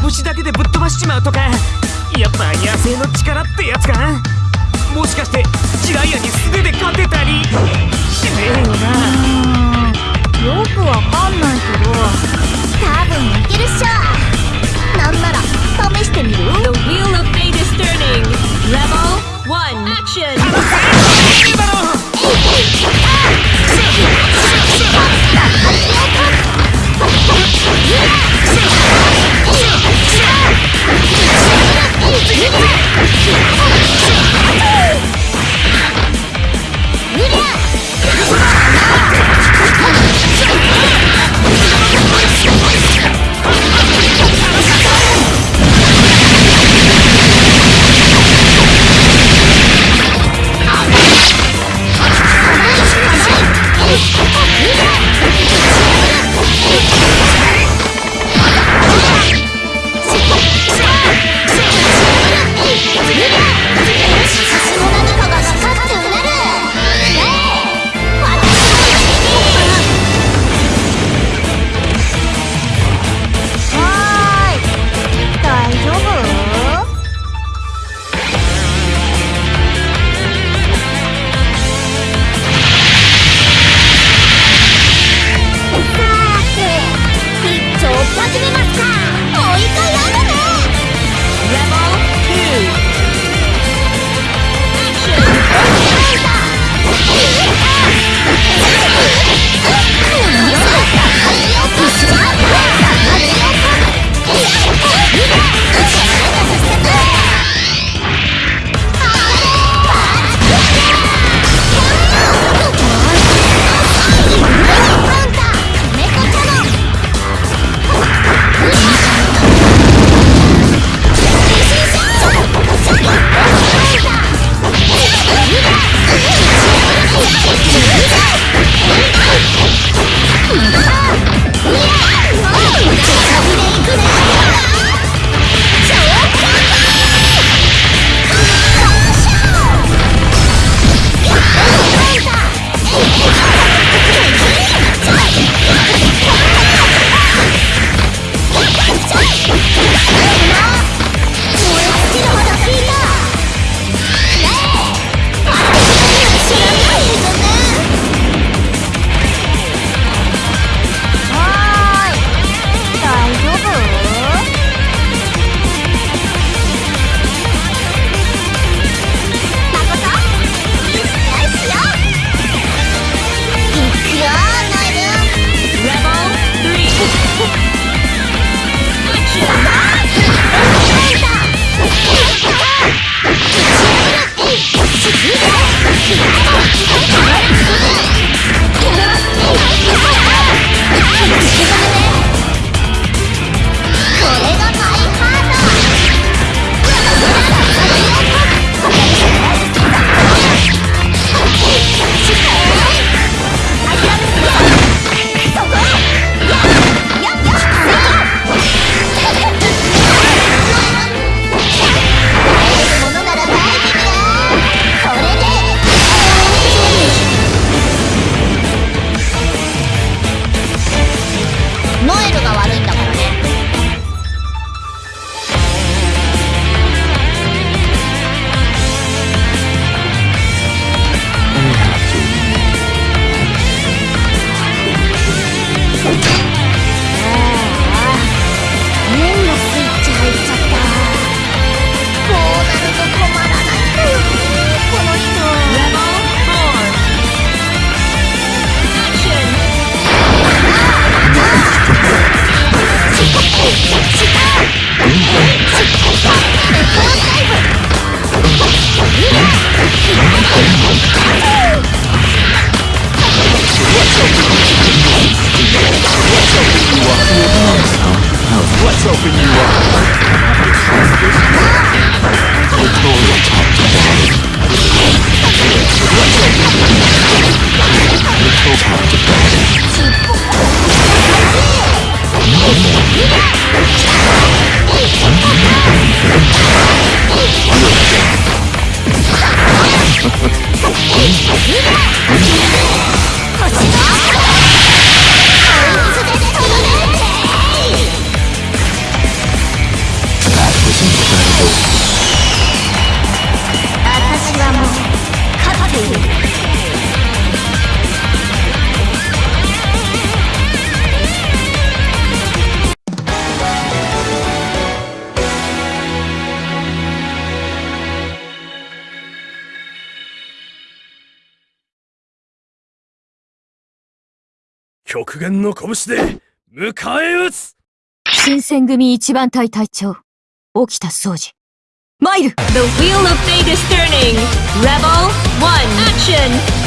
拳だけでぶっ飛ばしちまうとかやっぱ野生の力ってやつか？もしかしてジライアに素手で勝てたりしねえよな yourself in you Let's go. 極限の拳で迎え撃つ新選組一番隊隊長、沖田総司。参る The wheel of fate is turning. Rebel 1 action!